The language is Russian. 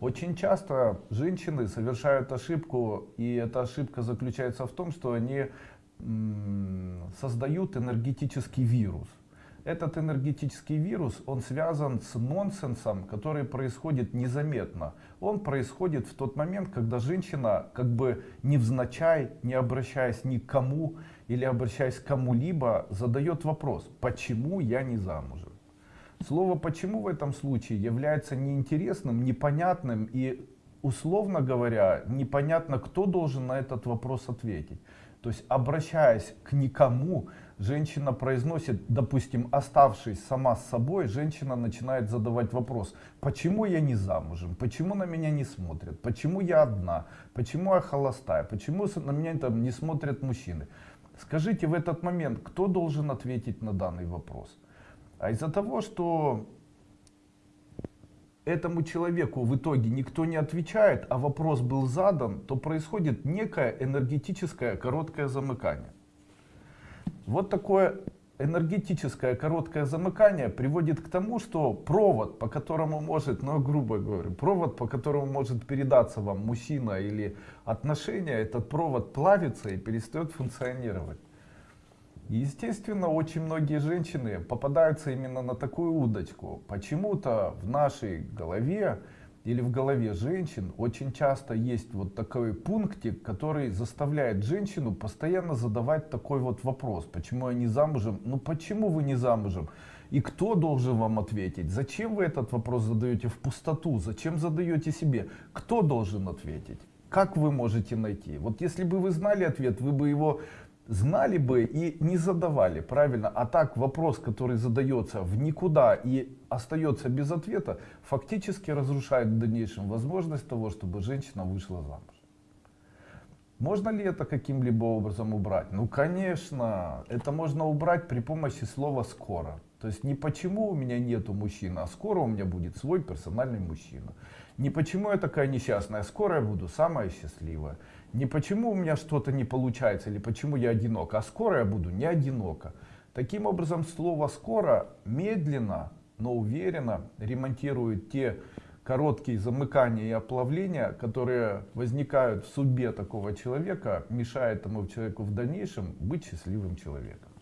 Очень часто женщины совершают ошибку, и эта ошибка заключается в том, что они создают энергетический вирус. Этот энергетический вирус, он связан с нонсенсом, который происходит незаметно. Он происходит в тот момент, когда женщина, как бы невзначай, не обращаясь ни к кому или обращаясь к кому-либо, задает вопрос, почему я не замужем? Слово «почему» в этом случае является неинтересным, непонятным и, условно говоря, непонятно, кто должен на этот вопрос ответить. То есть, обращаясь к никому, женщина произносит, допустим, оставшись сама с собой, женщина начинает задавать вопрос, почему я не замужем, почему на меня не смотрят, почему я одна, почему я холостая, почему на меня там не смотрят мужчины. Скажите в этот момент, кто должен ответить на данный вопрос? А из-за того, что этому человеку в итоге никто не отвечает, а вопрос был задан, то происходит некое энергетическое короткое замыкание. Вот такое энергетическое короткое замыкание приводит к тому, что провод, по которому может, ну грубо говоря, провод, по которому может передаться вам мужчина или отношения, этот провод плавится и перестает функционировать. Естественно, очень многие женщины попадаются именно на такую удочку. Почему-то в нашей голове или в голове женщин очень часто есть вот такой пунктик, который заставляет женщину постоянно задавать такой вот вопрос. Почему я не замужем? Ну почему вы не замужем? И кто должен вам ответить? Зачем вы этот вопрос задаете в пустоту? Зачем задаете себе? Кто должен ответить? Как вы можете найти? Вот если бы вы знали ответ, вы бы его знали бы и не задавали, правильно? А так вопрос, который задается в никуда и остается без ответа, фактически разрушает в дальнейшем возможность того, чтобы женщина вышла замуж. Можно ли это каким-либо образом убрать? Ну, конечно, это можно убрать при помощи слова «скоро». То есть не почему у меня нету мужчины, а скоро у меня будет свой персональный мужчина. Не почему я такая несчастная, скоро я буду самая счастливая. Не почему у меня что-то не получается или почему я одинок, а скоро я буду не одинока. Таким образом, слово «скоро» медленно, но уверенно ремонтирует те короткие замыкания и оплавления, которые возникают в судьбе такого человека, мешая этому человеку в дальнейшем быть счастливым человеком.